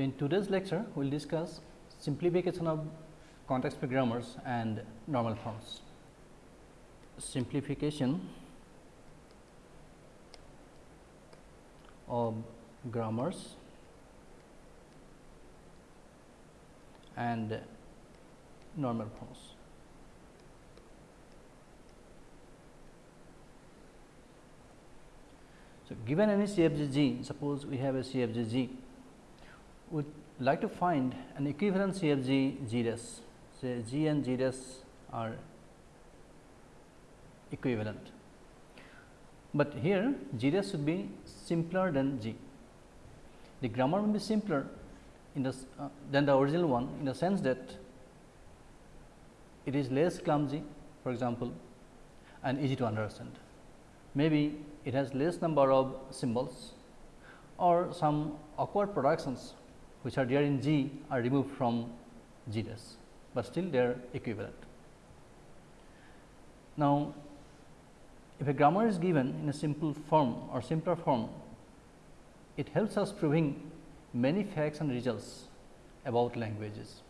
So, in today's lecture we will discuss simplification of context free grammars and normal forms. Simplification of grammars and normal forms. So, given any CFG suppose we have a CFG would like to find an equivalent CFG G dash, say G and G are equivalent, but here G should be simpler than G. The grammar will be simpler in the uh, than the original one in the sense that it is less clumsy for example, and easy to understand. Maybe it has less number of symbols or some awkward productions which are there in G are removed from G but still they are equivalent. Now, if a grammar is given in a simple form or simpler form, it helps us proving many facts and results about languages.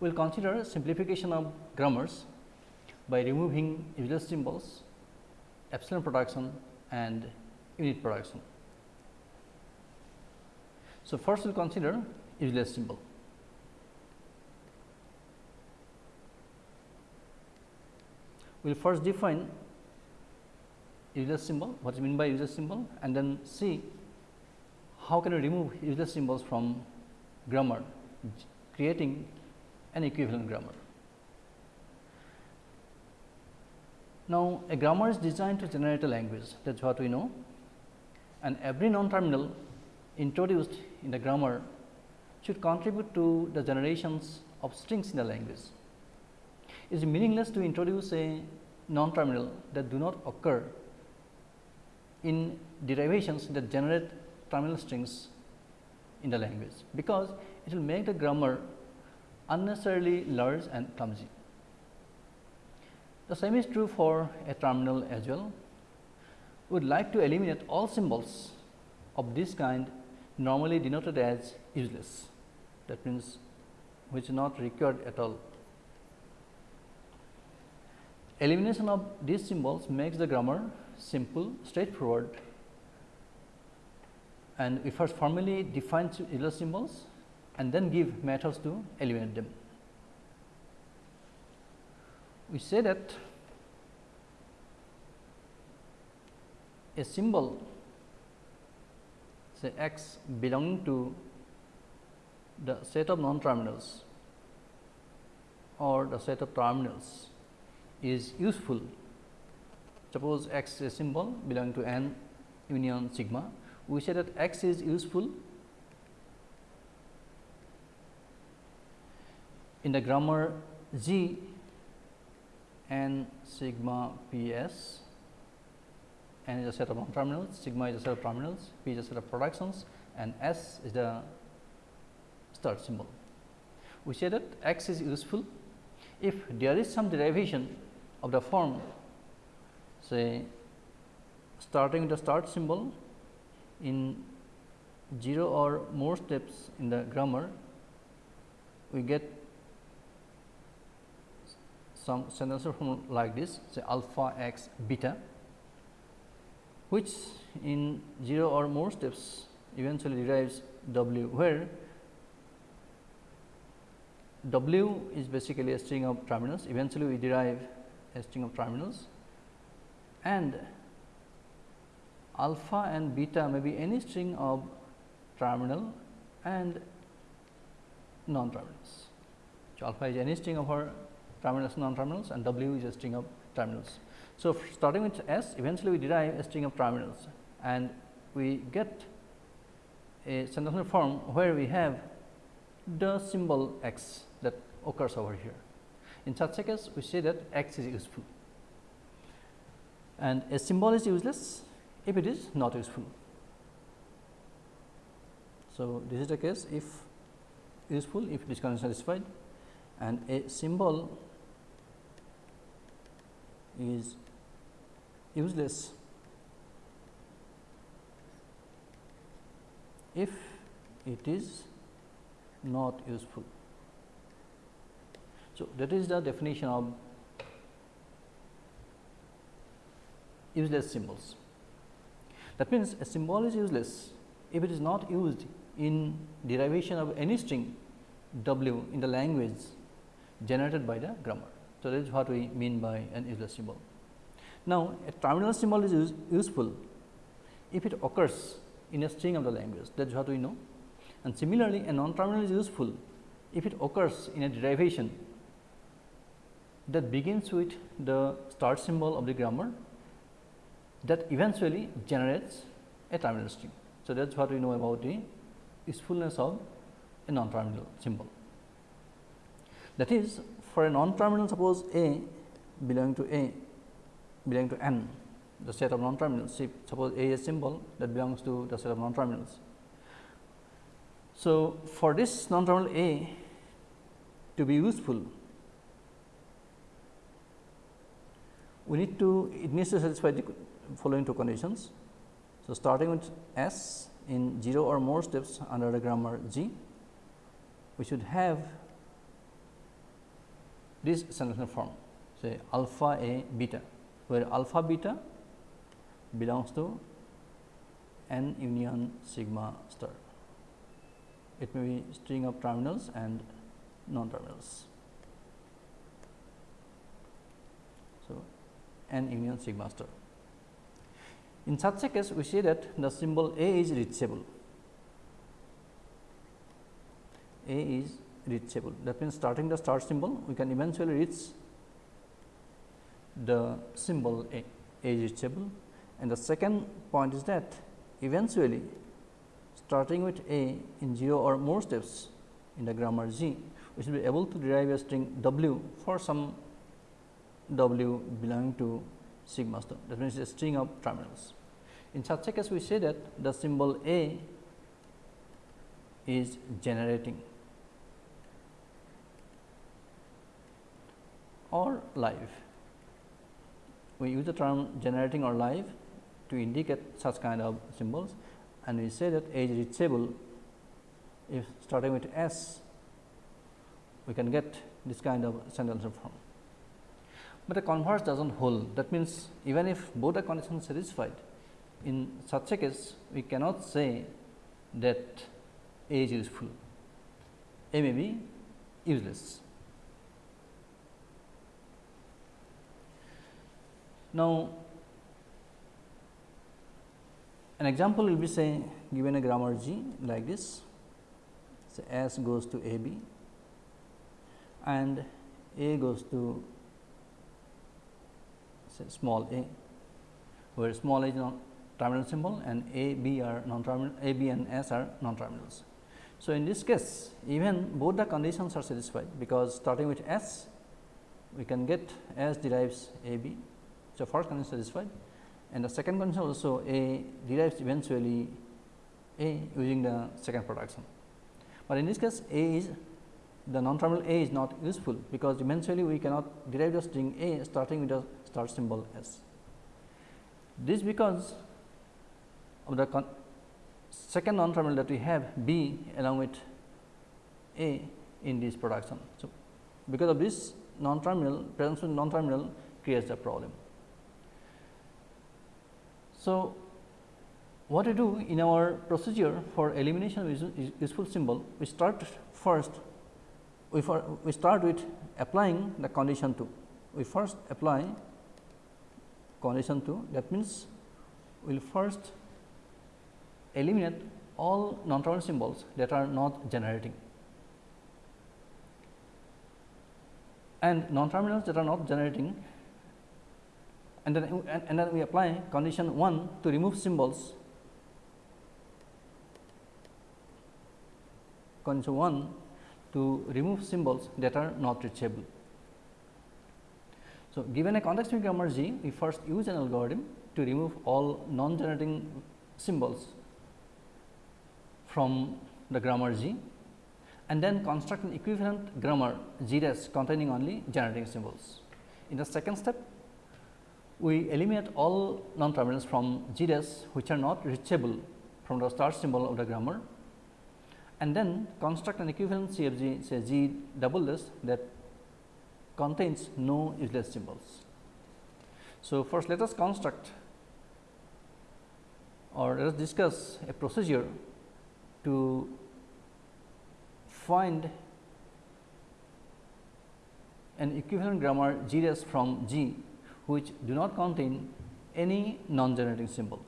We will consider simplification of grammars by removing useless symbols, epsilon production and unit production. So, first we will consider useless symbol. We will first define useless symbol, what is mean by useless symbol and then see how can we remove useless symbols from grammar, creating an equivalent grammar. Now, a grammar is designed to generate a language that is what we know and every non-terminal introduced in the grammar should contribute to the generations of strings in the language. It is meaningless to introduce a non-terminal that do not occur in derivations that generate terminal strings in the language, because it will make the grammar unnecessarily large and clumsy. The same is true for a terminal as well. We would like to eliminate all symbols of this kind normally denoted as useless that means which is not required at all. Elimination of these symbols makes the grammar simple, straightforward and we first formally define useless symbols and then give methods to eliminate them we say that a symbol say x belonging to the set of non terminals or the set of terminals is useful. Suppose x is a symbol belonging to n union sigma, we say that x is useful in the grammar G n sigma p s n is a set of non terminals, sigma is a set of terminals, p is a set of productions and s is the start symbol. We say that x is useful if there is some derivation of the form say starting with the start symbol in 0 or more steps in the grammar we get some sentence form like this say alpha x beta which in 0 or more steps eventually derives w where w is basically a string of terminals eventually we derive a string of terminals and alpha and beta may be any string of terminal and non terminals. So, alpha is any string of our terminals non terminals and W is a string of terminals. So, starting with S eventually we derive a string of terminals and we get a sentences form where we have the symbol x that occurs over here. In such a case we say that x is useful and a symbol is useless if it is not useful. So, this is the case if useful if it is satisfied and a symbol is useless if it is not useful. So, that is the definition of useless symbols. That means, a symbol is useless if it is not used in derivation of any string w in the language generated by the grammar. So, that is what we mean by an useless symbol. Now, a terminal symbol is use, useful if it occurs in a string of the language that is what we know and similarly a non-terminal is useful if it occurs in a derivation that begins with the start symbol of the grammar that eventually generates a terminal string. So, that is what we know about the usefulness of a non-terminal symbol. That is for a non-terminal suppose A belonging to A belonging to n the set of non-terminals suppose A is a symbol that belongs to the set of non-terminals. So, for this non-terminal A to be useful we need to it needs to satisfy the following two conditions. So, starting with S in 0 or more steps under the grammar G, we should have this sentence form say alpha a beta, where alpha beta belongs to n union sigma star. It may be string of terminals and non terminals. So, n union sigma star. In such a case, we say that the symbol A is reachable. A is reachable. That means, starting the start symbol, we can eventually reach the symbol A, reachable. And the second point is that eventually starting with A in 0 or more steps in the grammar G, we should be able to derive a string W for some W belonging to sigma star that means a string of terminals. In such a case we say that the symbol A is generating or live. We use the term generating or live to indicate such kind of symbols and we say that A is reachable if starting with S we can get this kind of sentence form but the converse does not hold. That means, even if both the conditions satisfied, in such a case we cannot say that A is useful, A may be useless. Now, an example will be say given a grammar G like this, say S goes to A B and A goes to say small a, where small a is non terminal symbol and a b are non terminal a b and s are non terminals. So, in this case even both the conditions are satisfied because starting with s we can get s derives a b. So, first condition satisfied and the second condition also a derives eventually a using the second production. But in this case a is the non terminal a is not useful because eventually we cannot derive the string a starting with the start symbol S. This because of the second non terminal that we have B along with A in this production. So, because of this non terminal presence of non terminal creates the problem. So, what we do in our procedure for elimination of useful symbol, we start first we, for, we start with applying the condition 2. We first apply condition 2 that means we will first eliminate all non-terminal symbols that are not generating and non-terminals that are not generating and then and, and then we apply condition 1 to remove symbols condition 1 to remove symbols that are not reachable. So, given a context free grammar G, we first use an algorithm to remove all non-generating symbols from the grammar G and then construct an equivalent grammar G dash containing only generating symbols. In the second step, we eliminate all non-terminals from G which are not reachable from the start symbol of the grammar and then construct an equivalent CFG say G double that contains no useless symbols. So, first let us construct or let us discuss a procedure to find an equivalent grammar G dash from G which do not contain any non generating symbol.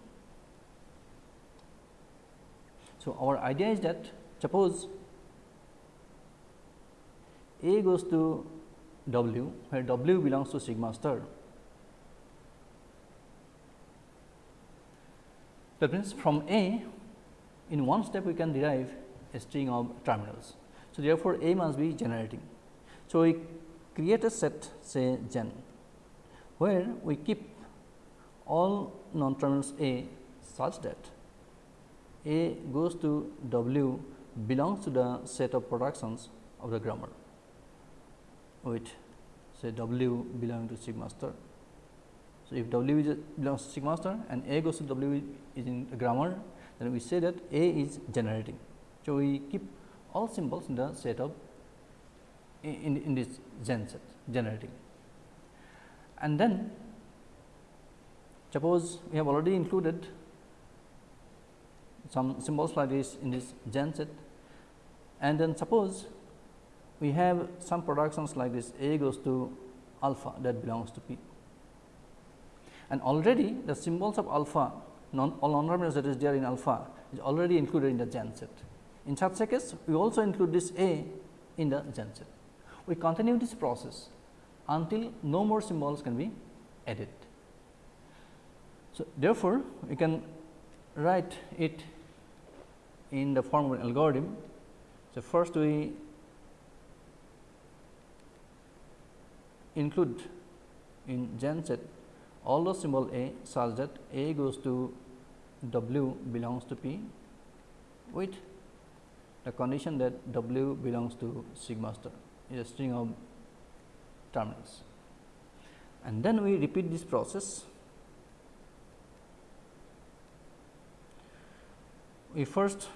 So, our idea is that suppose A goes to W where W belongs to sigma star. That means, from A in one step we can derive a string of terminals. So, therefore, A must be generating. So, we create a set say gen where we keep all non terminals A such that A goes to W belongs to the set of productions of the grammar with say W belonging to sigma star. So, if W is belongs to sigma star and A goes to W is in the grammar, then we say that A is generating. So, we keep all symbols in the set of in, in this gen set generating. And then suppose we have already included some symbols like this in this gen set and then suppose we have some productions like this A goes to alpha that belongs to P. And already the symbols of alpha non all non terminals that is there in alpha is already included in the gen set. In such a case, we also include this A in the gen set. We continue this process until no more symbols can be added. So, therefore, we can write it in the form of an algorithm. So, first we include in gen set all the symbol A such that A goes to W belongs to P with the condition that W belongs to sigma star is a string of terminals. And then we repeat this process. We first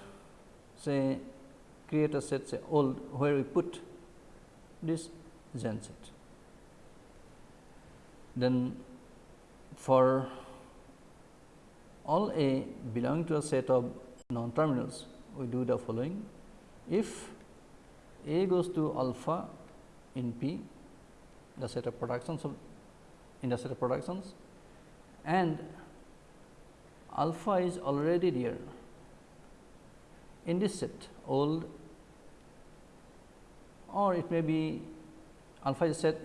say create a set say old where we put this gen set. Then for all A belonging to a set of non terminals, we do the following. If A goes to alpha in P, the set of productions of in the set of productions. And alpha is already there. In this set old or it may be alpha is set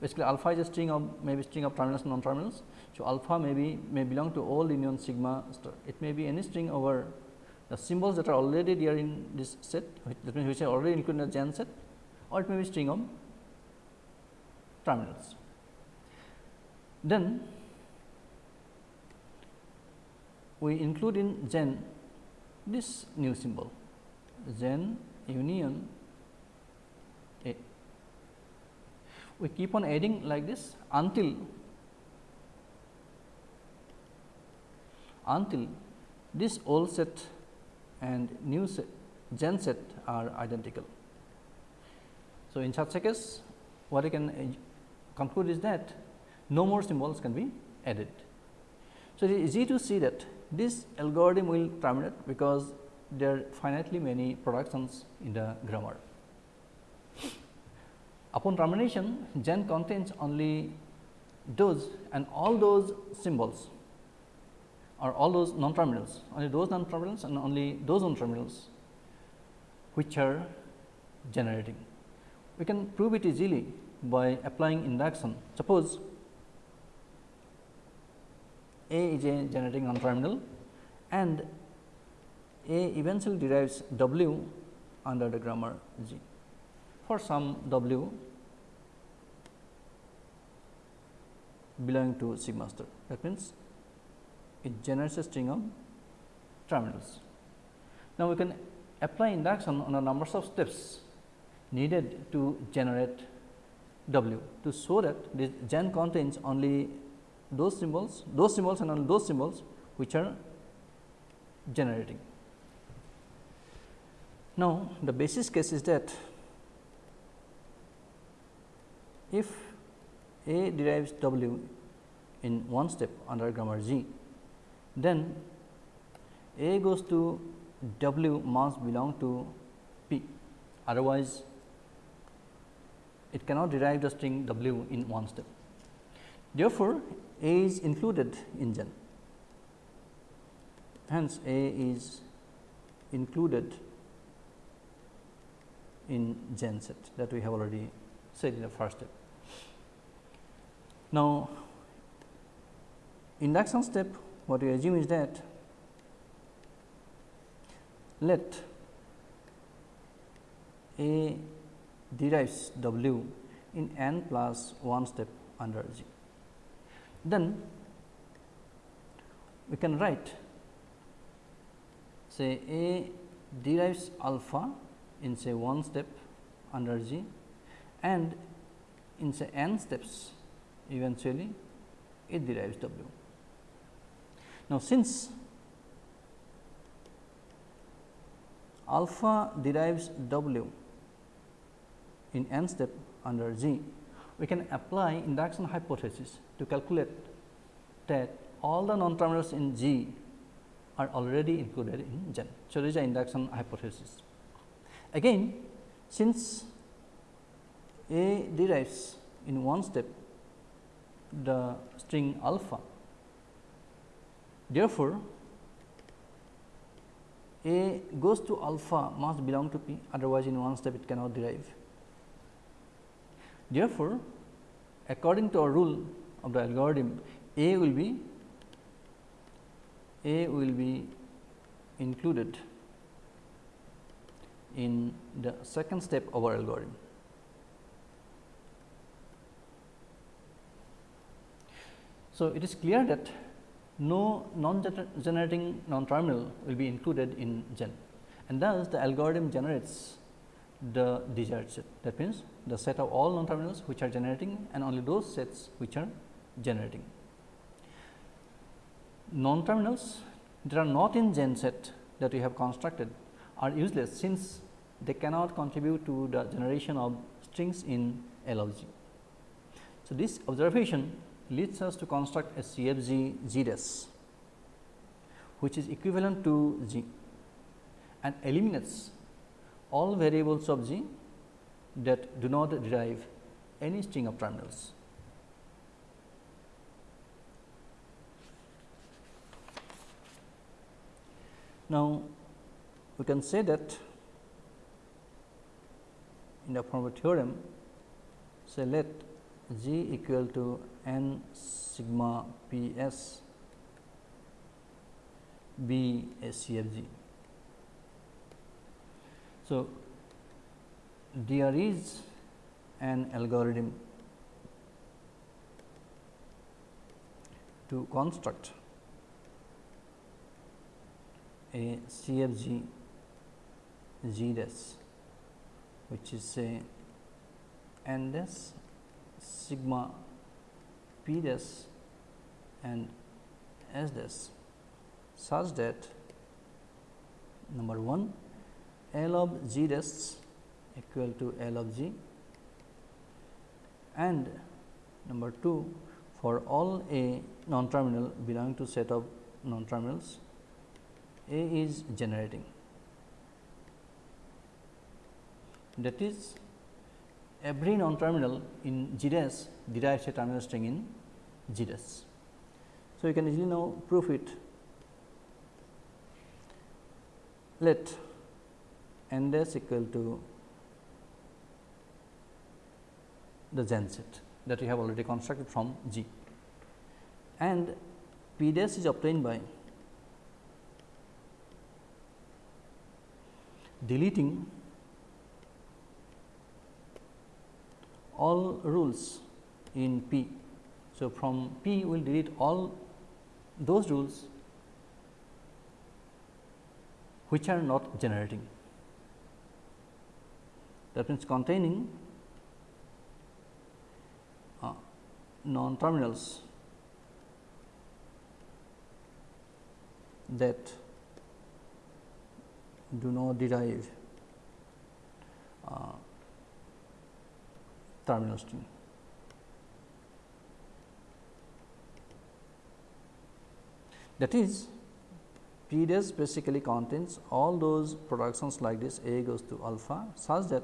basically alpha is a string of maybe string of terminals non terminals. So, alpha may be may belong to old union sigma star. It may be any string over the symbols that are already there in this set that means which are already included in the gen set or it may be string of terminals. Then we include in gen this new symbol gen union A. We keep on adding like this until until this old set and new set gen set are identical. So, in such a case what I can conclude is that no more symbols can be added. So, it is easy to see that this algorithm will terminate because there are finitely many productions in the grammar. Upon termination, gen contains only those and all those symbols or all those non terminals, only those non terminals and only those non terminals which are generating. We can prove it easily by applying induction. Suppose A is a generating non terminal and A eventually derives W under the grammar G for some W belonging to sigma star. That means, it generates a string of terminals. Now, we can apply induction on a numbers of steps needed to generate W to show that this gen contains only those symbols, those symbols and only those symbols which are generating. Now, the basis case is that if A derives W in one step under grammar G, then A goes to W must belong to P, otherwise it cannot derive the string W in one step. Therefore, A is included in gen, hence A is included in gen set that we have already said in the first step. Now, induction step what we assume is that let A derives W in n plus 1 step under G. Then we can write say A derives alpha in say 1 step under G and in say n steps eventually it derives W. Now, since alpha derives W in n step under G, we can apply induction hypothesis to calculate that all the non terminals in G are already included in gen. So, this is induction hypothesis. Again, since A derives in one step the string alpha, therefore, A goes to alpha must belong to P otherwise in one step it cannot derive. Therefore, according to our rule of the algorithm A will be A will be included in the second step of our algorithm. So, it is clear that no non-generating non-terminal will be included in gen and thus the algorithm generates the desired set. That means, the set of all non-terminals which are generating and only those sets which are generating. Non-terminals that are not in gen set that we have constructed are useless since they cannot contribute to the generation of strings in L of G. So, this observation leads us to construct a CFG dash which is equivalent to G and eliminates all variables of G that do not derive any string of terminals. Now, we can say that in the form of theorem, say let G equal to n sigma P s be a CFG. So, there is an algorithm to construct a CFG G dash which is say n dash sigma p dash and s dash such that number 1 L of g dash equal to L of g. And number 2 for all a non terminal belonging to set of non terminals A is generating. That is every non terminal in G dash derives a terminal string in G dash. So, you can easily now prove it. Let n dash equal to the gen set that we have already constructed from G and P dash is obtained by deleting all rules in P. So, from P we will delete all those rules which are not generating that means containing uh, non terminals that do not derive uh, terminal string. That is P dash basically contains all those productions like this A goes to alpha such that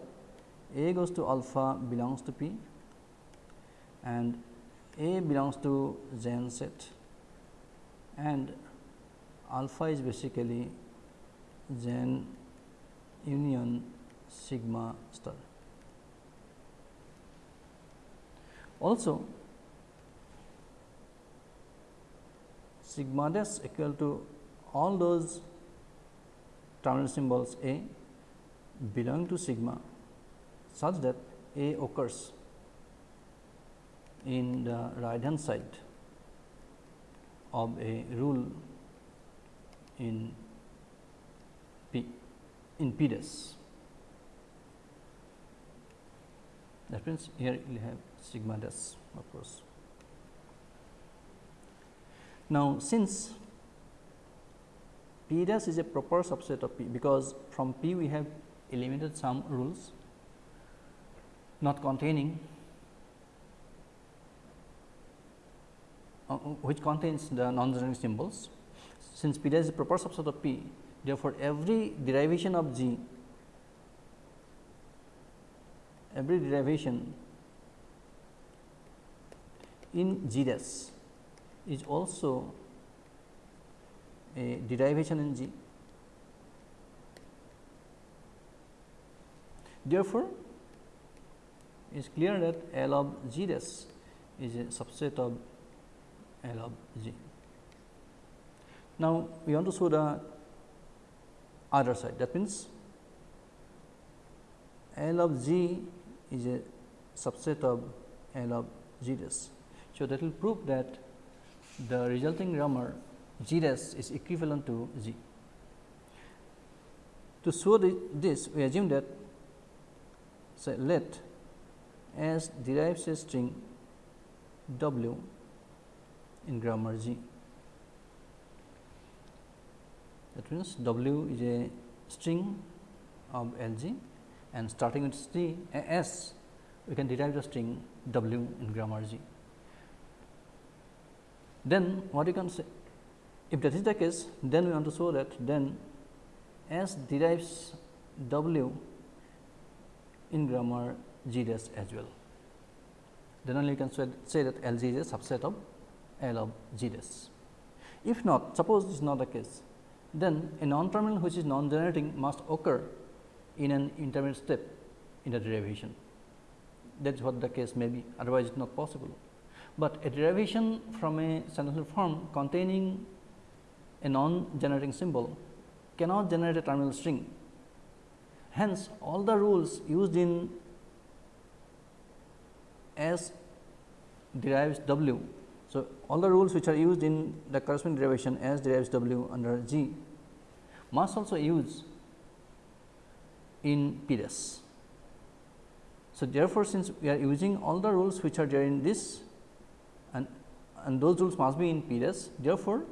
A goes to alpha belongs to P and A belongs to gen set and alpha is basically gen union sigma star. Also, sigma dash equal to all those terminal symbols A belong to sigma such that A occurs in the right hand side of a rule in P in P dash. That means, here you have sigma dash of course. Now, since P dash is a proper subset of P, because from P we have eliminated some rules not containing uh, which contains the non-generating symbols. Since P dash is a proper subset of P, therefore, every derivation of G, every derivation in G dash is also a derivation in G. Therefore, is clear that L of G dash is a subset of L of G. Now, we want to show the other side that means, L of G is a subset of L of G dash. So, that will prove that the resulting grammar G dash is equivalent to G. To show the, this, we assume that say let S derives a string W in grammar G. That means, W is a string of L G and starting with C S we can derive the string W in grammar G. Then what you can say if that is the case then we want to show that then S derives W in grammar G dash as well. Then only you can say that L G is a subset of L of G dash. If not, suppose this is not the case, then a non-terminal which is non-generating must occur in an intermediate step in the derivation. That is what the case may be, otherwise it is not possible. But a derivation from a sentential form containing a non-generating symbol cannot generate a terminal string. Hence, all the rules used in S derives W. So, all the rules which are used in the corresponding derivation S derives W under G must also use in P dash. So, therefore, since we are using all the rules which are there in this and, and those rules must be in P dash, therefore,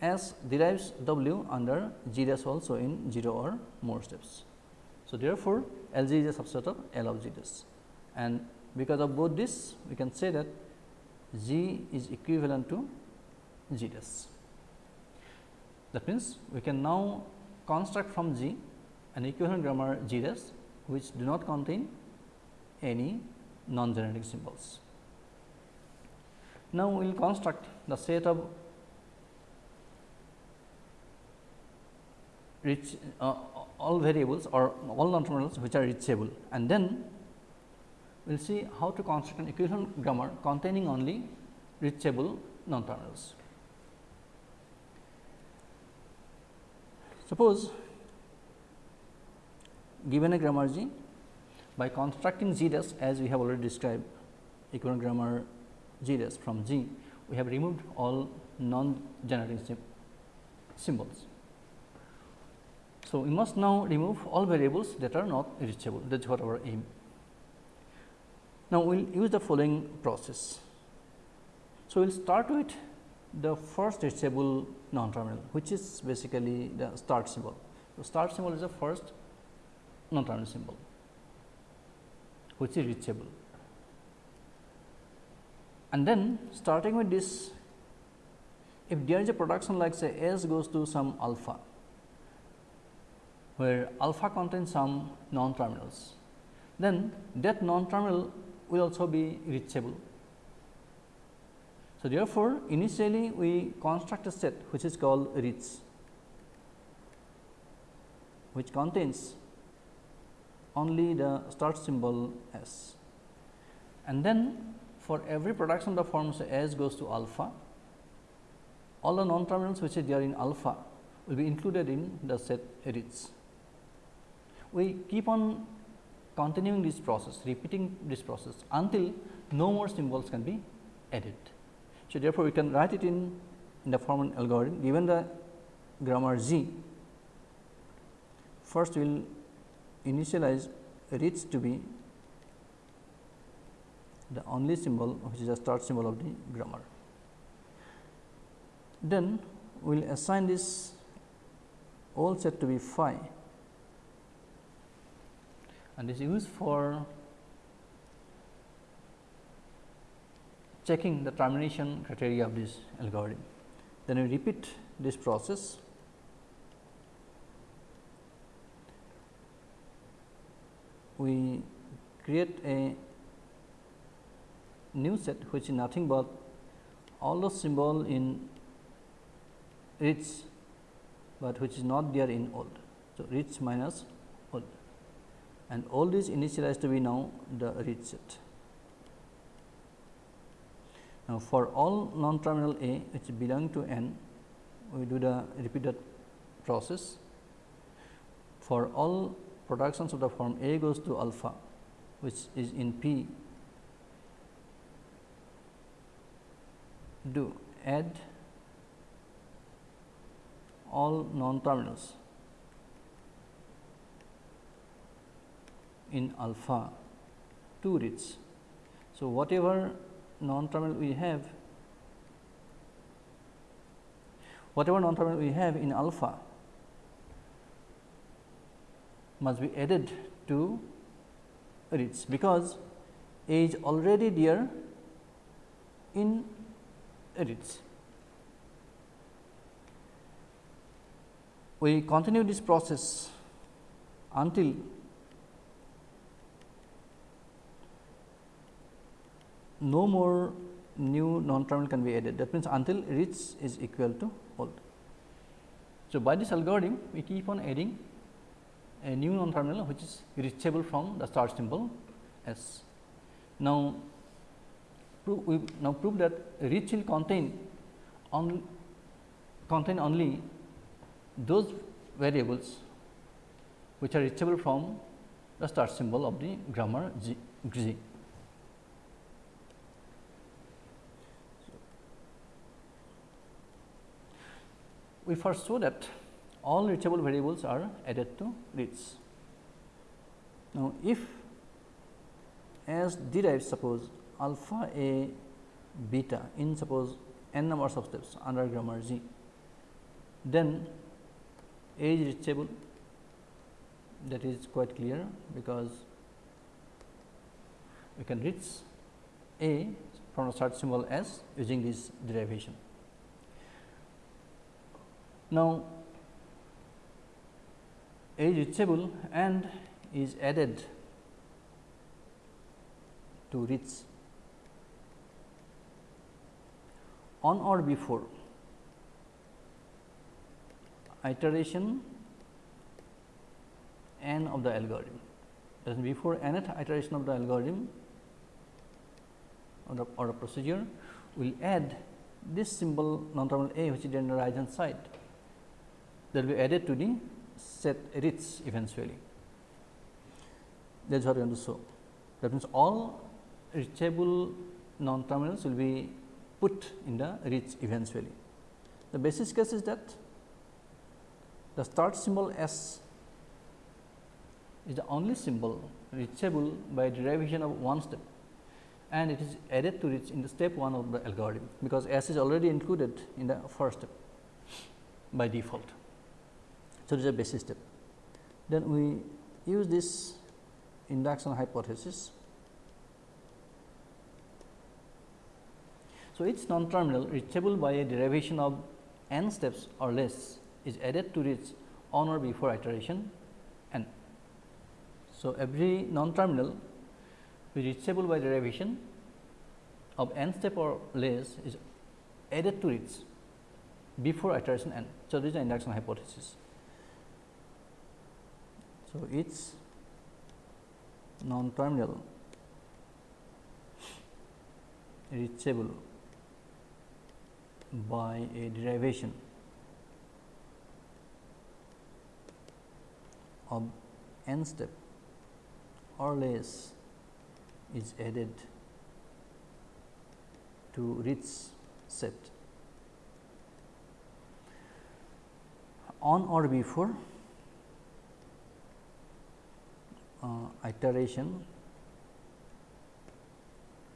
S derives W under G dash also in 0 or more steps. So, therefore, L G is a subset of L of G dash and because of both this we can say that G is equivalent to G dash. That means, we can now construct from G an equivalent grammar G dash which do not contain any non-generating symbols. Now, we will construct the set of reach uh, all variables or all non-terminals which are reachable and then we will see how to construct an equivalent grammar containing only reachable non-terminals. Suppose given a grammar G by constructing G dash as we have already described equivalent grammar G dash from G we have removed all non generating symbols. So, we must now remove all variables that are not reachable that is what our aim. Now, we will use the following process. So, we will start with the first reachable non terminal which is basically the start symbol. So, start symbol is the first non terminal symbol. which is reachable. And then starting with this, if there is a production like say S goes to some alpha, where alpha contains some non terminals, then that non terminal will also be reachable. So, therefore, initially we construct a set which is called reach, which contains only the start symbol S. And then for every production of the form say S goes to alpha, all the non terminals which are there in alpha will be included in the set reach. We keep on continuing this process, repeating this process until no more symbols can be added. So, therefore, we can write it in, in the formal algorithm given the grammar G. First, we will initialize reach to be the only symbol which is the start symbol of the grammar. Then we will assign this old set to be phi and is used for checking the termination criteria of this algorithm. Then we repeat this process we create a new set which is nothing but all the symbol in reach, but which is not there in old. So, reach minus and all these initialized to be now the reach set. Now, for all non terminal A which belong to n, we do the repeated process. For all productions of the form A goes to alpha, which is in P, do add all non terminals in alpha to reach. So, whatever non terminal we have, whatever non terminal we have in alpha must be added to reach, because A is already there in reach. We continue this process until no more new non-terminal can be added. That means, until reach is equal to old. So, by this algorithm we keep on adding a new non-terminal which is reachable from the start symbol S. Now, we now prove that reach will contain on contain only those variables which are reachable from the start symbol of the grammar G. G. we first saw that all reachable variables are added to reach. Now, if as derives suppose alpha a beta in suppose n numbers of steps under grammar G, then A is reachable that is quite clear because we can reach A from the start symbol S using this derivation. Now, A reachable and is added to reach on or before? Iteration n of the algorithm. That is before nth iteration of the algorithm or the, or the procedure, we will add this symbol non terminal a which is on the right hand side that will be added to the set reach eventually. That is what we want to show. That means, all reachable non terminals will be put in the reach eventually. The basis case is that the start symbol S is the only symbol reachable by derivation of one step and it is added to reach in the step 1 of the algorithm, because S is already included in the first step by default. So, it is a basis step. Then we use this induction hypothesis. So, each non terminal reachable by a derivation of n steps or less is added to reach on or before iteration n. So, every non terminal reachable by derivation of n step or less is added to reach before iteration n. So, this is the induction hypothesis. So, it is non terminal reachable by a derivation of n step or less is added to reach set. On or before uh, Uh, iteration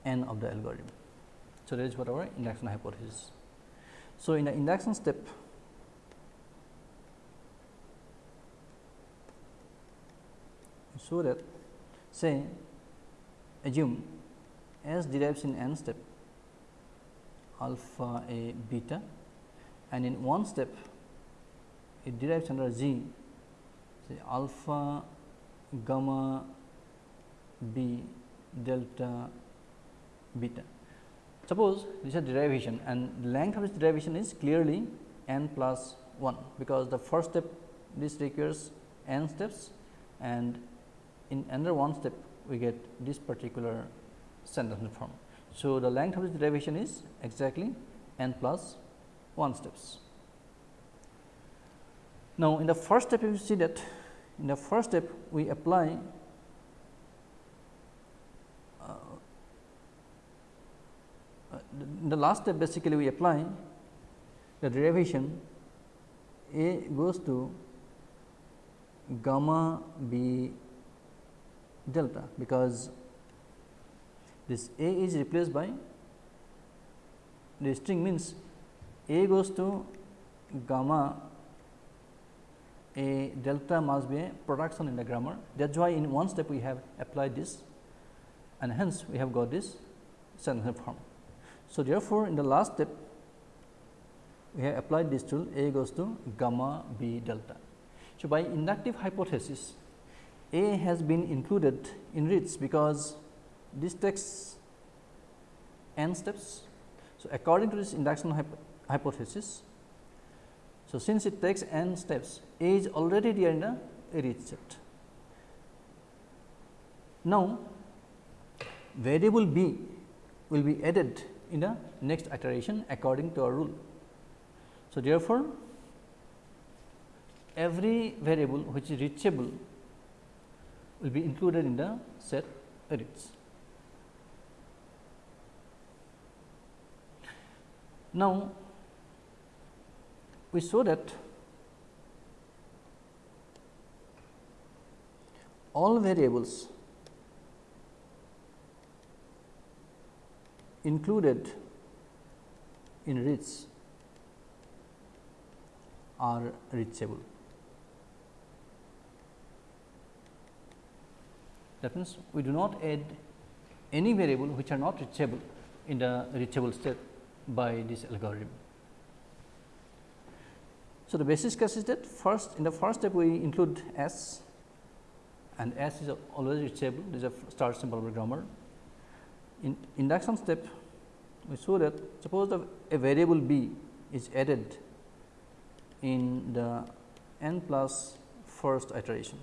n of the algorithm. So, that is what our induction hypothesis. So, in the induction step so that say assume S derives in n step alpha a beta and in one step it derives under G say alpha gamma b delta beta. Suppose this is a derivation and length of this derivation is clearly n plus 1, because the first step this requires n steps and in another one step we get this particular sentence form. So, the length of this derivation is exactly n plus 1 steps. Now, in the first step you see that in the first step we apply uh, the last step basically we apply the derivation a goes to gamma b delta because this a is replaced by the string means a goes to gamma a delta must be a production in the grammar. That is why in one step we have applied this and hence we have got this sentence form. So, therefore, in the last step we have applied this tool A goes to gamma B delta. So, by inductive hypothesis A has been included in reach because this takes n steps. So, according to this induction hypo hypothesis so, since it takes n steps, A is already there in the reach set. Now, variable B will be added in the next iteration according to our rule. So, therefore, every variable which is reachable will be included in the set reach. Now, we saw that all variables included in reach are reachable. That means, we do not add any variable which are not reachable in the reachable state by this algorithm. So, the basis case is that first in the first step we include S and S is always reachable this is a start symbol of grammar. In induction step we show that suppose the, a variable b is added in the n plus first iteration.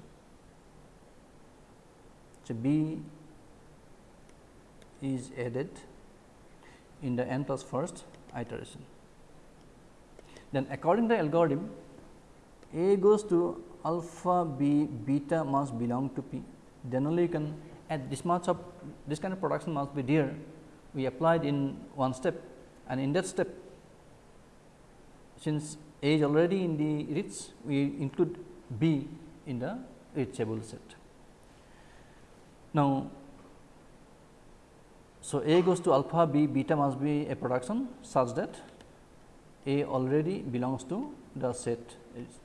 So, b is added in the n plus first iteration. Then according to the algorithm, A goes to alpha b beta must belong to p. Then only you can add this much of this kind of production must be there. We applied in one step and in that step since A is already in the reach, we include B in the reachable set. Now, so A goes to alpha b beta must be a production such that a already belongs to the set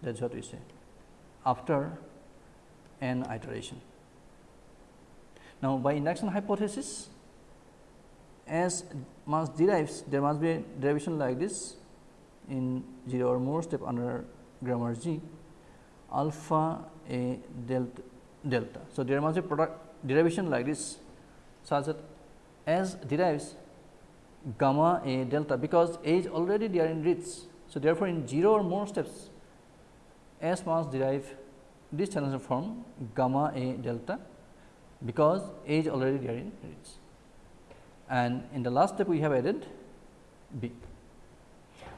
that is what we say after n iteration. Now, by induction hypothesis as mass derives there must be a derivation like this in 0 or more step under grammar G alpha a delta delta. So, there must be product derivation like this such that as derives gamma a delta because a is already there in reach. So, therefore, in 0 or more steps S must derive this transition form gamma a delta because a is already there in reach and in the last step we have added b.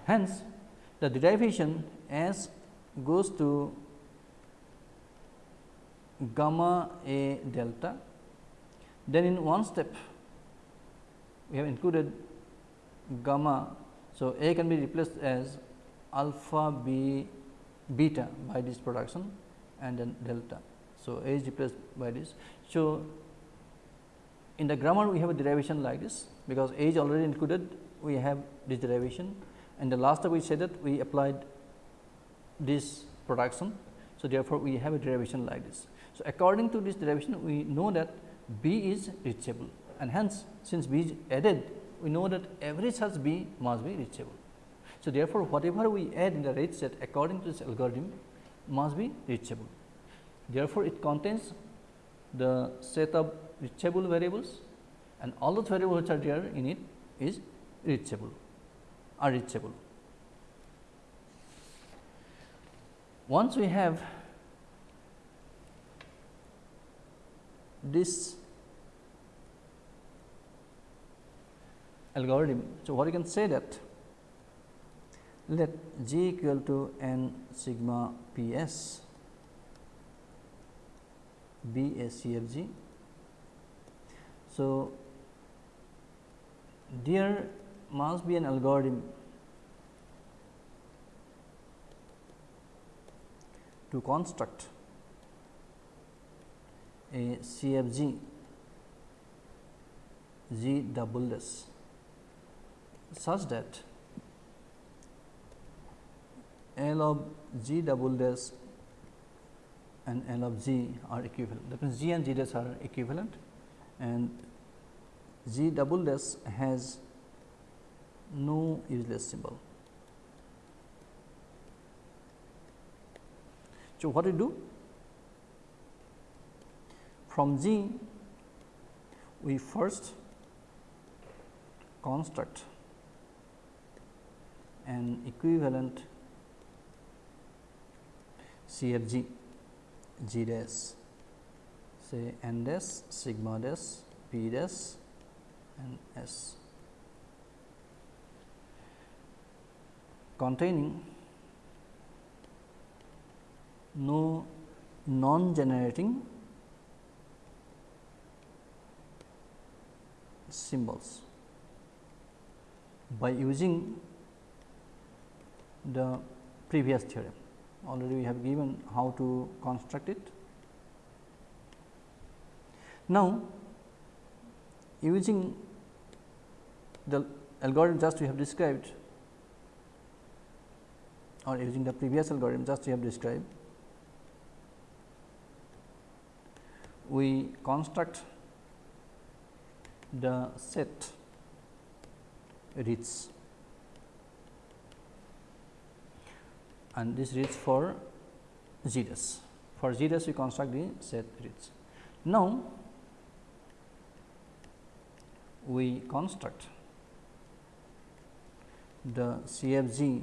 Hence, the derivation S goes to gamma a delta then in one step we have included gamma. So, A can be replaced as alpha b beta by this production and then delta. So, A is replaced by this. So, in the grammar we have a derivation like this because A is already included we have this derivation and the last time we said that we applied this production. So, therefore, we have a derivation like this. So, according to this derivation we know that B is reachable and hence since B is added we know that every such B must be reachable. So, therefore, whatever we add in the reach set according to this algorithm must be reachable. Therefore, it contains the set of reachable variables and all those variables which are there in it is reachable are reachable. Once we have this algorithm. So, what you can say that let g equal to n sigma p s be a CFG. So, there must be an algorithm to construct a CFG G double S such that L of G double dash and L of G are equivalent. That means, G and G dash are equivalent and G double dash has no useless symbol. So, what we do? From G, we first construct an equivalent CFG G dash say n dash sigma dash p dash and s. Containing no non generating symbols. By using the previous theorem. Already we have given how to construct it. Now, using the algorithm just we have described or using the previous algorithm just we have described, we construct the set reach and this reach for G dash. For G dash we construct the set reach. Now, we construct the CFG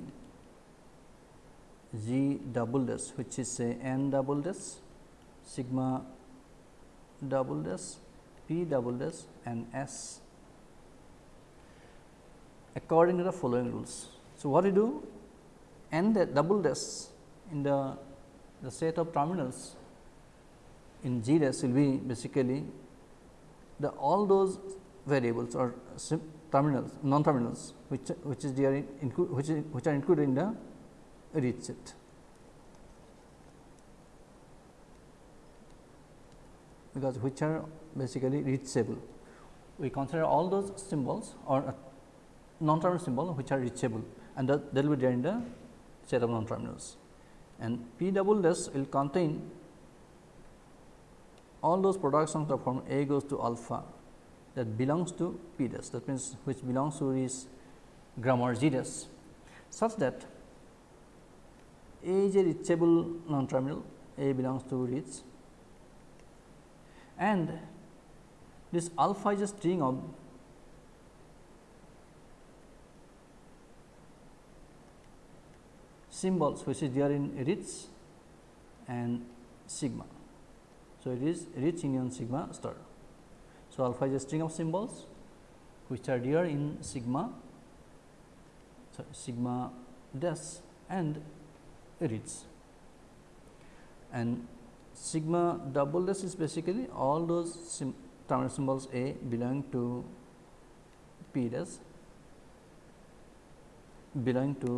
G double dash which is say n double dash sigma double dash p double dash and s according to the following rules. So, what we do and the double dash in the, the set of terminals in G dash will be basically the all those variables or terminals non terminals which which is there in, which is which are included in the read set. because which are basically reachable. We consider all those symbols or uh, non terminal symbol which are reachable and that, that will be there in the non terminals and P double dash will contain all those productions of form A goes to alpha that belongs to P dash that means, which belongs to this grammar G dash such that A is a reachable non terminal A belongs to reach and this alpha is a string of symbols which is there in reach and sigma. So, it is reach union sigma star. So, alpha is a string of symbols which are there in sigma so sigma dash and reach and sigma double dash is basically all those sim terminal symbols A belong to P dash belong to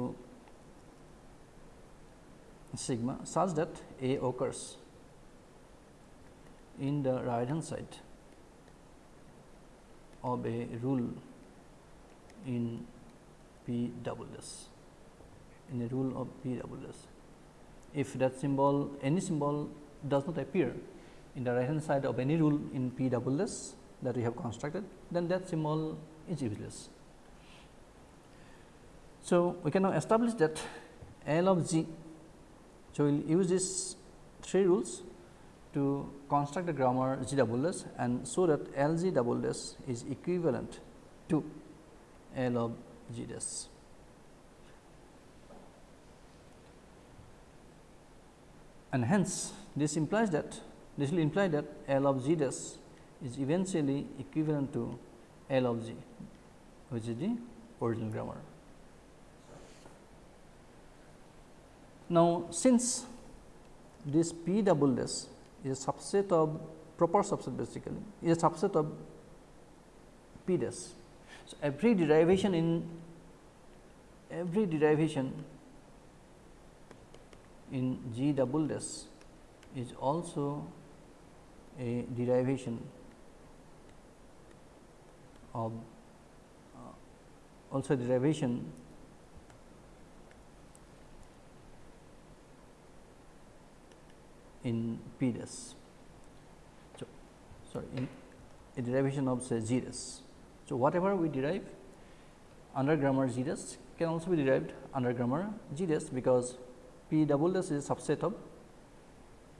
sigma such that A occurs in the right hand side of a rule in P double dash in a rule of P double dash. If that symbol any symbol does not appear in the right hand side of any rule in P double dash that we have constructed, then that symbol is useless. So, we can now establish that L of G. So, we will use these three rules to construct the grammar G double dash and so that L G double dash is equivalent to L of G dash. And hence, this implies that this will imply that L of G dash is eventually equivalent to L of G, which is the original grammar. Now, since this P double S is a subset of proper subset basically is a subset of P dash. So, every derivation in every derivation in G double dash is also a derivation of uh, also derivation in P. So, sorry in a derivation of say G. So, whatever we derive under grammar G can also be derived under grammar G because P double is a subset of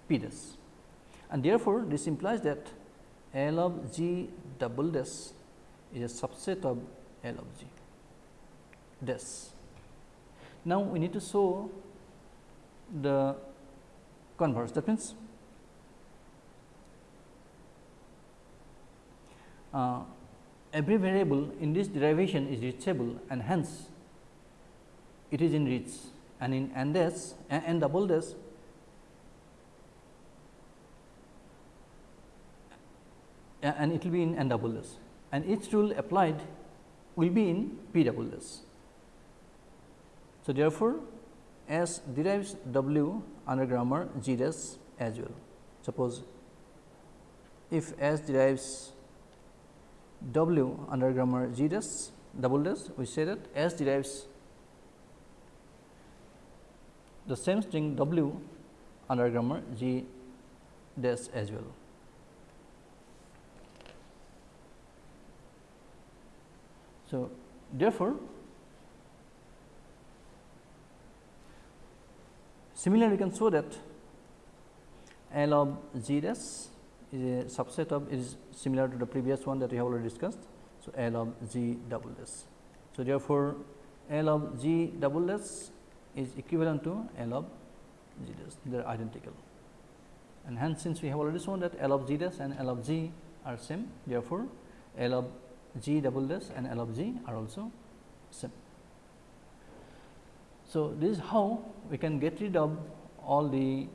P and therefore, this implies that L of G double dash is a subset of L of G dash. Now, we need to show the converse that means uh, every variable in this derivation is reachable and hence it is in reach and in n dash n double dash and it will be in n double dash and each rule applied will be in p double dash. So, therefore, S derives W under grammar G dash as well. Suppose, if S derives W under grammar G dash double dash, we say that S derives the same string W under grammar G dash as well. So, therefore, similarly we can show that L of G dash is a subset of is similar to the previous one that we have already discussed. So, L of G double dash. So, therefore, L of G double dash is equivalent to L of G dash they are identical and hence since we have already shown that L of G dash and L of G are same therefore, L of G double dash and L of G are also same. So, this is how we can get rid of all the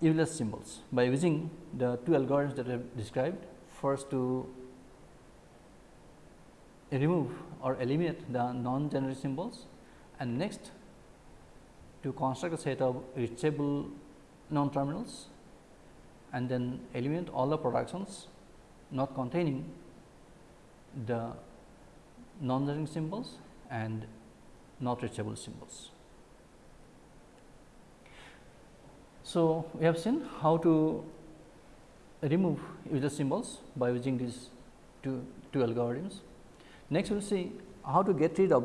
useless symbols by using the two algorithms that I have described. First to remove or eliminate the non-generating symbols and next to construct a set of reachable non-terminals and then eliminate all the productions not containing the non-generating symbols and not reachable symbols. So, we have seen how to remove useless symbols by using these two, two algorithms. Next, we will see how to get rid of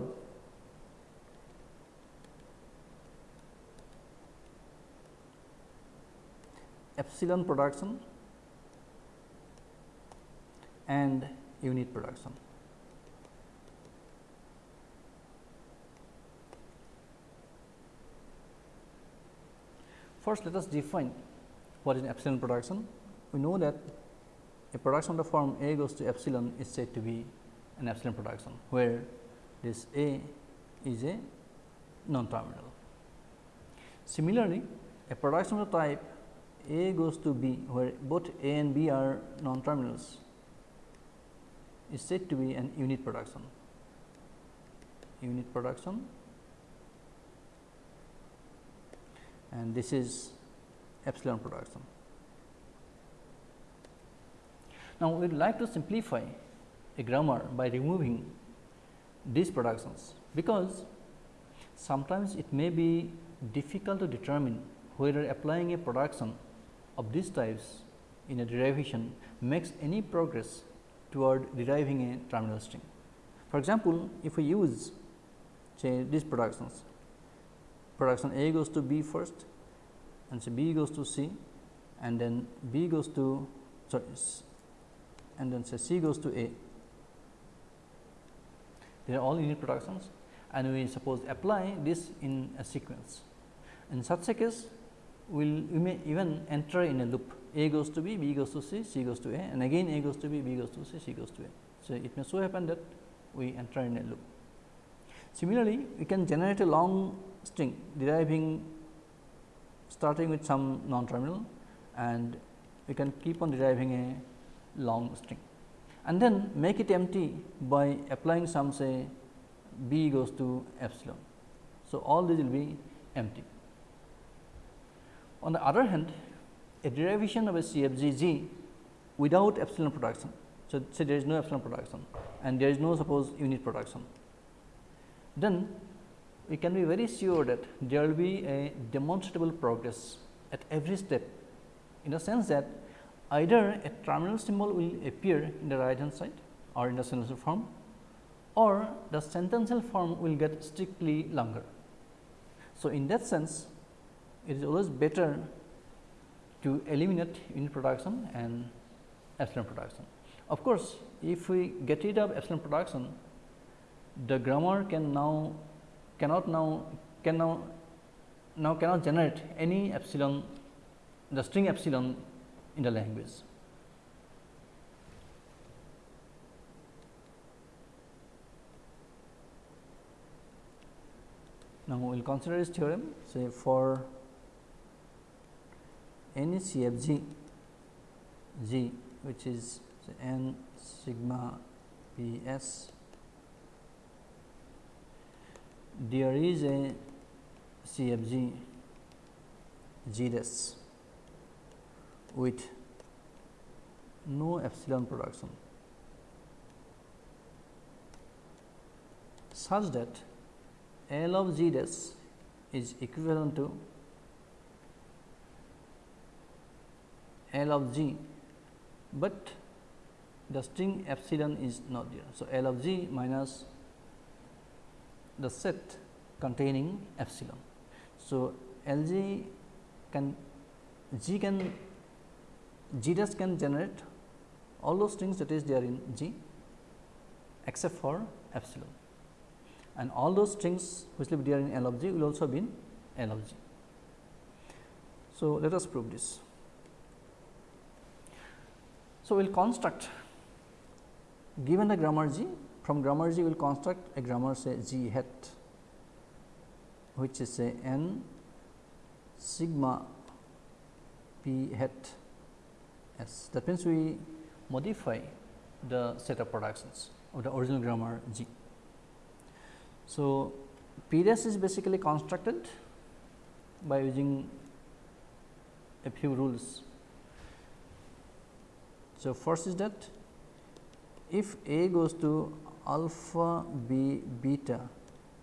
epsilon production and unit production. First, let us define what is an epsilon production. We know that a production of the form A goes to epsilon is said to be an epsilon production, where this A is a non-terminal. Similarly, a production of the type A goes to B, where both A and B are non-terminals, is said to be an unit production. Unit production and this is epsilon production. Now, we would like to simplify a grammar by removing these productions, because sometimes it may be difficult to determine whether applying a production of these types in a derivation makes any progress toward deriving a terminal string. For example, if we use say these productions, production A goes to B first and so B goes to C and then B goes to sorry and then say C goes to A. They are all unit productions and we suppose apply this in a sequence. In such a case, we'll, we may even enter in a loop A goes to B, B goes to C, C goes to A and again A goes to B, B goes to C, C goes to A. So, it may so happen that we enter in a loop. Similarly, we can generate a long string deriving starting with some non-terminal and we can keep on deriving a long string and then make it empty by applying some say b goes to epsilon. So, all these will be empty. On the other hand, a derivation of a CFG g without epsilon production. So, say there is no epsilon production and there is no suppose unit production. Then we can be very sure that there will be a demonstrable progress at every step in the sense that either a terminal symbol will appear in the right hand side or in the sentential form or the sentential form will get strictly longer. So, in that sense it is always better to eliminate unit production and epsilon production. Of course, if we get rid of epsilon production, the grammar can now cannot now can now now cannot generate any epsilon the string epsilon in the language. Now, we will consider this theorem say for any CFG G which is n sigma P s there is a CFG G dash with no epsilon production such that L of G is equivalent to L of G, but the string epsilon is not there. So, L of G minus the set containing epsilon. So, L G can G can G dash can generate all those strings that is there in G except for epsilon and all those strings which will be there in L of G will also be in L of G. So, let us prove this. So, we will construct given the grammar G from grammar G we will construct a grammar say G hat which is say n sigma p hat s. That means, we modify the set of productions of the original grammar G. So, p dash is basically constructed by using a few rules. So, first is that if A goes to alpha b beta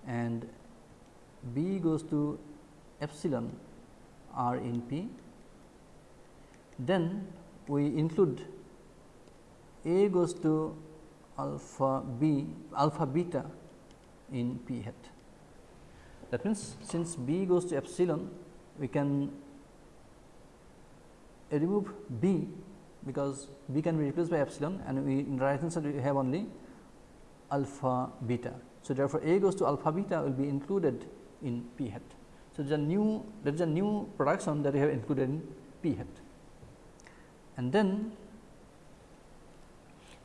and b goes to epsilon r in p, then we include A goes to alpha b alpha beta in p hat. That means, since b goes to epsilon we can remove b because b can be replaced by epsilon and we in right hand side we have only alpha beta. So, therefore, A goes to alpha beta will be included in p hat. So, there is a new there is a new production that we have included in p hat and then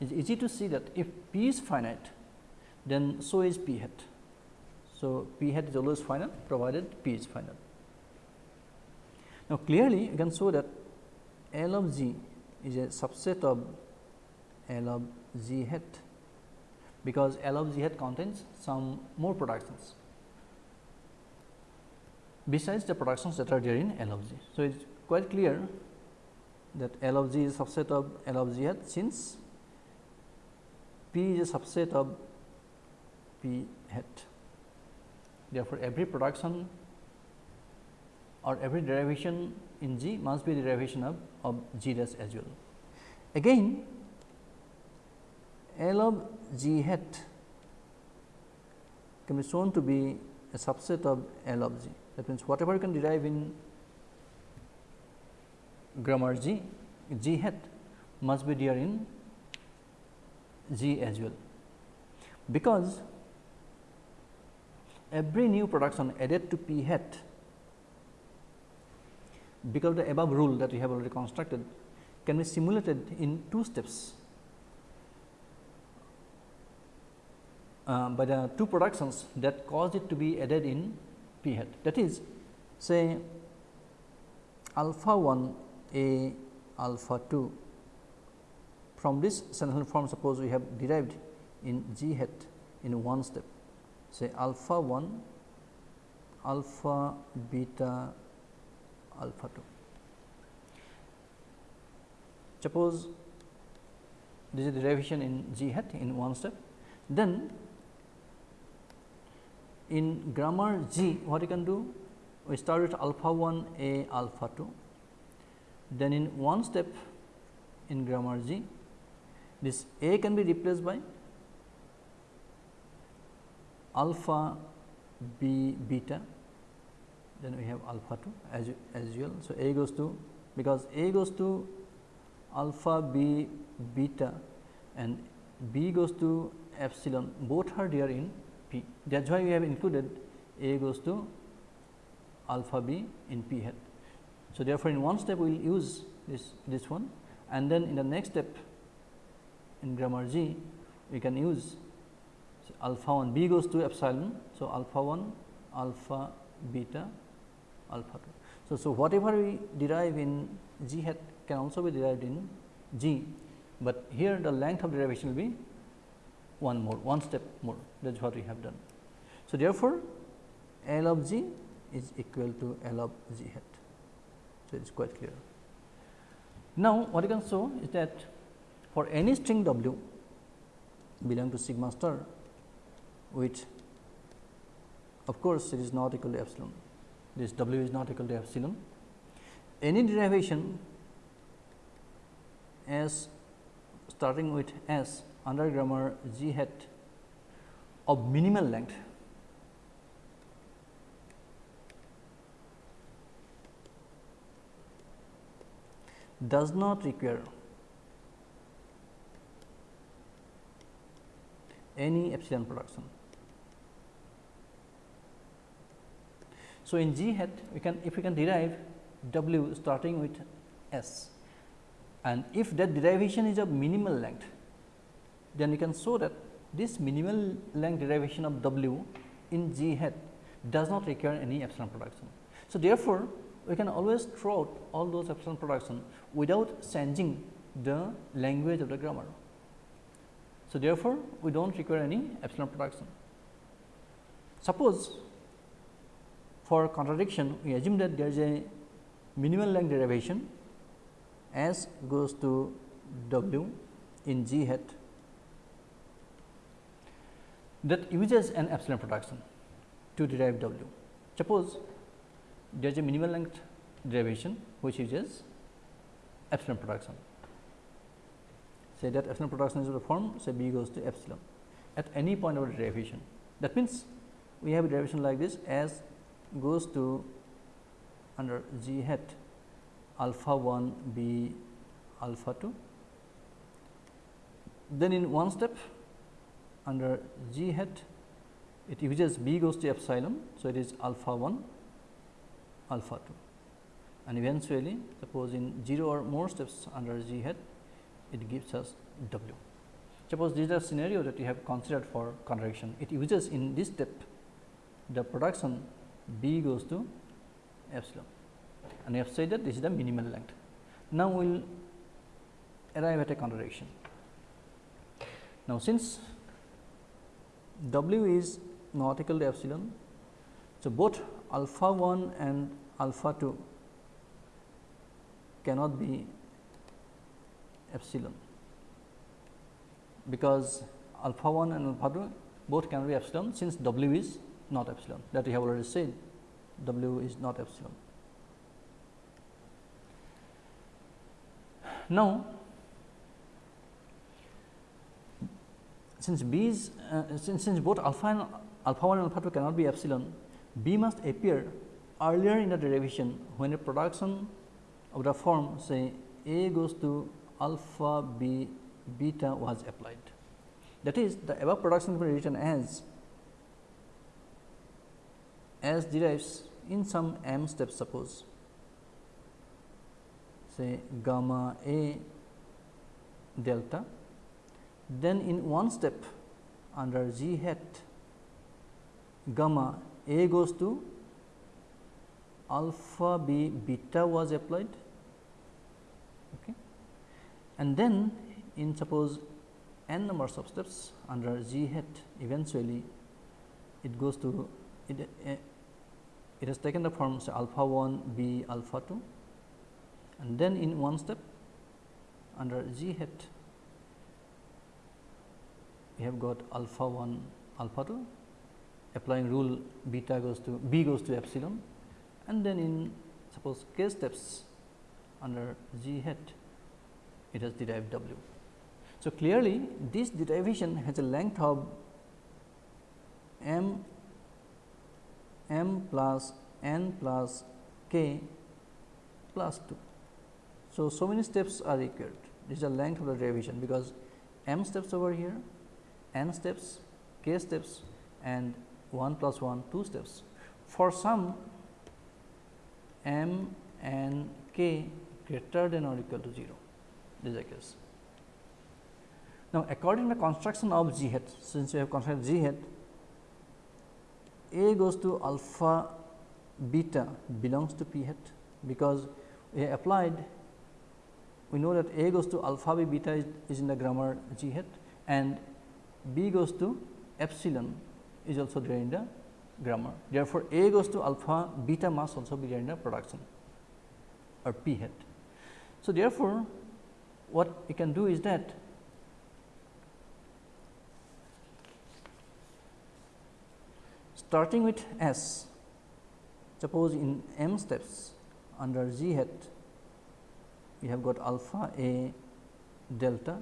it is easy to see that if p is finite then so is p hat. So, p hat is always finite provided p is finite. Now, clearly you can show that L of g is a subset of L of g hat because L of g hat contains some more productions besides the productions that are there in L of g. So, it is quite clear that L of g is a subset of L of g hat since P is a subset of P hat. Therefore, every production or every derivation in G must be derivation of, of G dash as well. Again, L of G hat can be shown to be a subset of L of G. That means, whatever you can derive in grammar G, G hat must be there in G as well, because every new production added to P hat because the above rule that we have already constructed can be simulated in two steps uh, by the two productions that caused it to be added in P hat. That is say alpha 1 A alpha 2 from this sentential form suppose we have derived in g hat in one step say alpha 1 alpha beta alpha 2. Suppose this is derivation in g hat in one step, then in grammar g what you can do? We start with alpha 1 a alpha 2 then in one step in grammar g this A can be replaced by alpha B beta, then we have alpha 2 as, as usual. So, A goes to because A goes to alpha B beta and B goes to epsilon. Both are there in P. That is why we have included A goes to alpha B in P hat. So, therefore, in one step we will use this this one and then in the next step in grammar G we can use alpha 1 b goes to epsilon. So, alpha 1 alpha beta alpha 2. So, so whatever we derive in G hat can also be derived in G, but here the length of derivation will be one more one step more that is what we have done. So, therefore, L of G is equal to L of G hat. So, it is quite clear. Now, what you can show is that for any string w belong to sigma star which of course, it is not equal to epsilon this w is not equal to epsilon any derivation s starting with s under grammar g hat of minimal length does not require any epsilon production. So, in G hat we can if we can derive W starting with S and if that derivation is of minimal length then you can show that this minimal length derivation of W in G hat does not require any epsilon production. So, therefore, we can always throw out all those epsilon production without changing the language of the grammar. So, therefore, we do not require any epsilon production. Suppose for contradiction we assume that there is a minimal length derivation s goes to w in g hat that uses an epsilon production to derive w. Suppose there is a minimal length derivation which uses epsilon production. say that epsilon production is form say b goes to epsilon at any point of the derivation. That means, we have a derivation like this as goes to under g hat alpha 1 b alpha 2. Then in one step under g hat it uses b goes to epsilon. So, it is alpha 1 alpha 2 and eventually suppose in 0 or more steps under g hat it gives us w. Suppose this is a scenario that you have considered for contradiction. It uses in this step the production b goes to epsilon and we have said that this is the minimal length. Now, we will arrive at a contradiction. Now, since w is not equal to epsilon, so both alpha 1 and alpha 2 cannot be epsilon because alpha 1 and alpha 2 both can be epsilon since w is not epsilon that we have already said w is not epsilon. Now, since b is uh, since, since both alpha and alpha 1 and alpha 2 cannot be epsilon, b must appear earlier in the derivation when a production of the form say a goes to alpha b beta was applied. That is the above production can be written as as derives in some m steps suppose say gamma a delta then in one step under g hat gamma a goes to alpha b beta was applied okay. and then in suppose n numbers of steps under g hat eventually it goes to it, uh, it has taken the form say alpha 1 b alpha 2 and then in one step under g hat we have got alpha 1 alpha 2 applying rule beta goes to b goes to epsilon and then in suppose k steps under g hat it has derived w. So, clearly this derivation has a length of m m plus n plus k plus 2. So, so many steps are required this is the length of the derivation because m steps over here n steps, k steps and 1 plus 1 2 steps. For some m and k greater than or equal to 0 this is the case. Now, according to the construction of g hat since we have constructed g hat a goes to alpha beta belongs to p hat because we applied we know that a goes to alpha b beta is, is in the grammar g hat and b goes to epsilon is also there in the grammar. Therefore, a goes to alpha beta must also be there in the production or p hat. So, therefore, what we can do is that starting with S, suppose in m steps under g hat we have got alpha a delta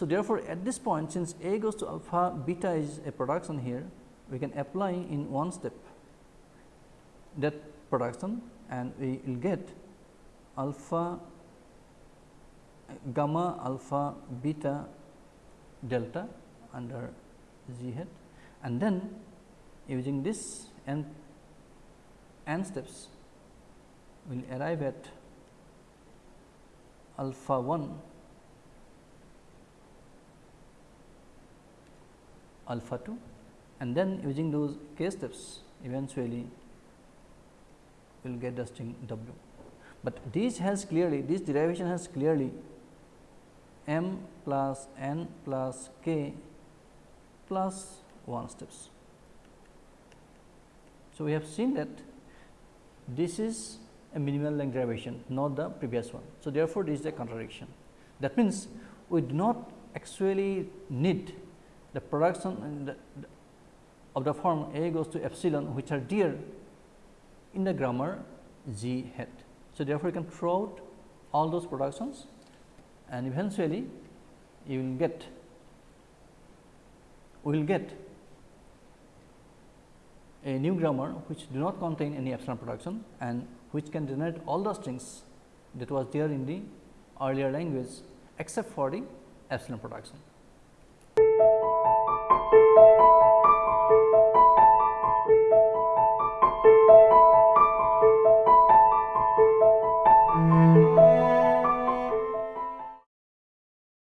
so, therefore, at this point since A goes to alpha beta is a production here we can apply in one step that production and we will get alpha gamma alpha beta delta under g hat. And then using this n n steps we will arrive at alpha 1 alpha 2 and then using those k steps eventually we will get the string w. But this has clearly this derivation has clearly m plus n plus k plus 1 steps. So, we have seen that this is a minimal length derivation not the previous one. So, therefore, this is a contradiction that means we do not actually need the production of the form A goes to epsilon which are there in the grammar G hat. So, therefore, you can throw out all those productions and eventually you will get will get a new grammar which do not contain any epsilon production and which can generate all the strings that was there in the earlier language except for the epsilon production.